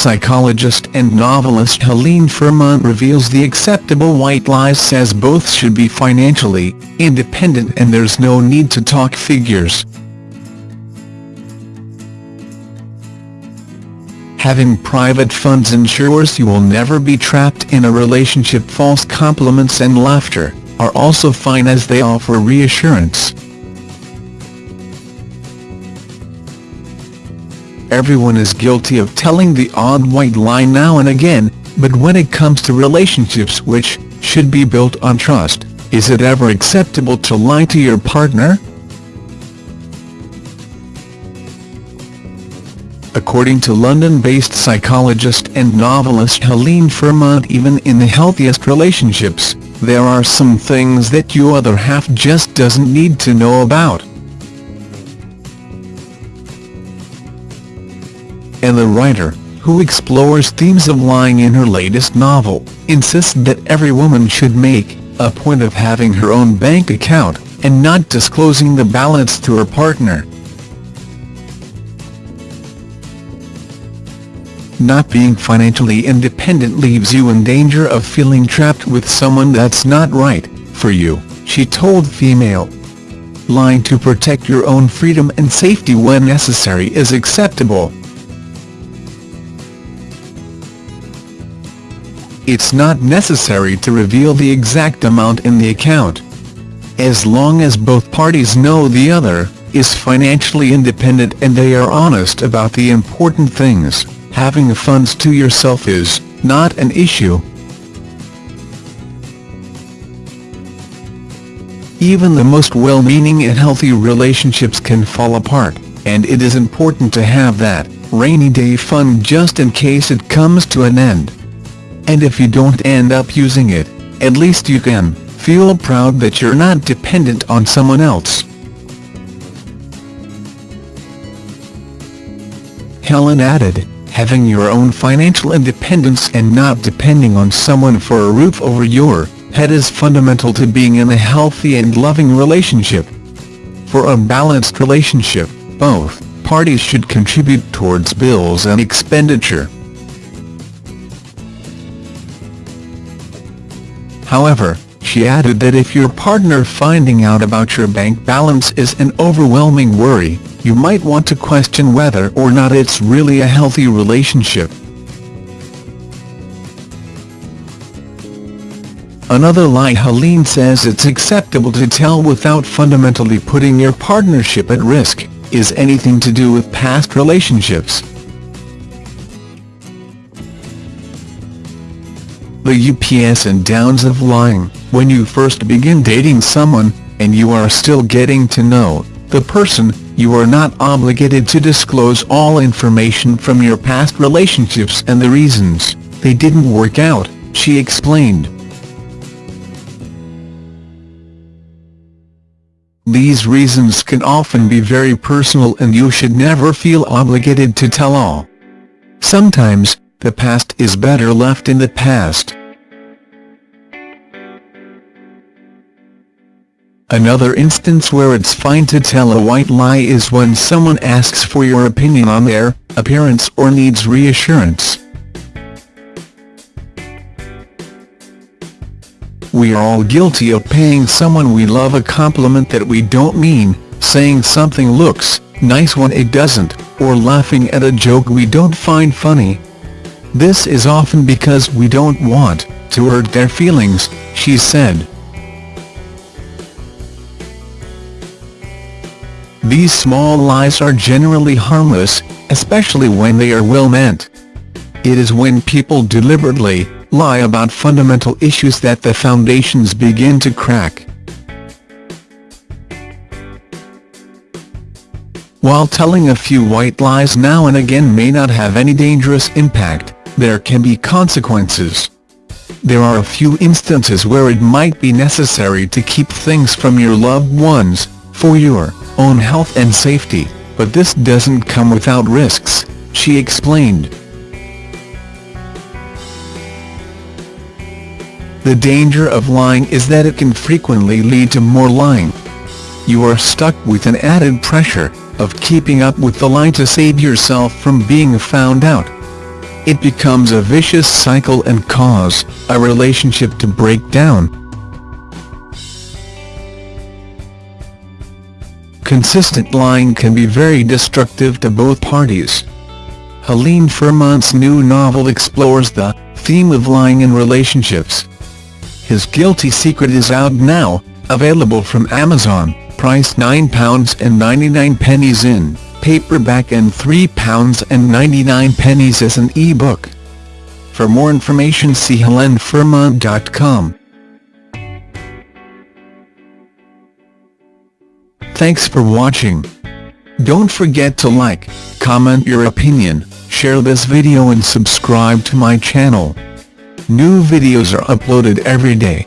Psychologist and novelist Helene Fermont reveals the acceptable white lies says both should be financially independent and there's no need to talk figures. Having private funds ensures you will never be trapped in a relationship false compliments and laughter are also fine as they offer reassurance. Everyone is guilty of telling the odd white lie now and again, but when it comes to relationships which should be built on trust, is it ever acceptable to lie to your partner? According to London-based psychologist and novelist Helene Fermont even in the healthiest relationships, there are some things that your other half just doesn't need to know about. And the writer, who explores themes of lying in her latest novel, insists that every woman should make a point of having her own bank account, and not disclosing the balance to her partner. Not being financially independent leaves you in danger of feeling trapped with someone that's not right for you, she told Female. Lying to protect your own freedom and safety when necessary is acceptable. It's not necessary to reveal the exact amount in the account. As long as both parties know the other is financially independent and they are honest about the important things, having the funds to yourself is not an issue. Even the most well-meaning and healthy relationships can fall apart, and it is important to have that rainy day fund just in case it comes to an end and if you don't end up using it, at least you can feel proud that you're not dependent on someone else. Helen added, having your own financial independence and not depending on someone for a roof over your head is fundamental to being in a healthy and loving relationship. For a balanced relationship, both parties should contribute towards bills and expenditure. However, she added that if your partner finding out about your bank balance is an overwhelming worry, you might want to question whether or not it's really a healthy relationship. Another lie Helene says it's acceptable to tell without fundamentally putting your partnership at risk, is anything to do with past relationships. The UPS and downs of lying, when you first begin dating someone, and you are still getting to know the person, you are not obligated to disclose all information from your past relationships and the reasons they didn't work out, she explained. These reasons can often be very personal and you should never feel obligated to tell all. Sometimes, the past is better left in the past. Another instance where it's fine to tell a white lie is when someone asks for your opinion on their appearance or needs reassurance. We are all guilty of paying someone we love a compliment that we don't mean, saying something looks nice when it doesn't, or laughing at a joke we don't find funny. This is often because we don't want to hurt their feelings, she said. These small lies are generally harmless, especially when they are well-meant. It is when people deliberately lie about fundamental issues that the foundations begin to crack. While telling a few white lies now and again may not have any dangerous impact, there can be consequences. There are a few instances where it might be necessary to keep things from your loved ones, for your own health and safety, but this doesn't come without risks, she explained. The danger of lying is that it can frequently lead to more lying. You are stuck with an added pressure of keeping up with the lie to save yourself from being found out. It becomes a vicious cycle and cause a relationship to break down. Consistent lying can be very destructive to both parties. Helene Fermont's new novel explores the theme of lying in relationships. His Guilty Secret is out now, available from Amazon, priced £9.99 in paperback and £3.99 as an e-book. For more information see helenefermont.com. Thanks for watching. Don't forget to like, comment your opinion, share this video and subscribe to my channel. New videos are uploaded every day.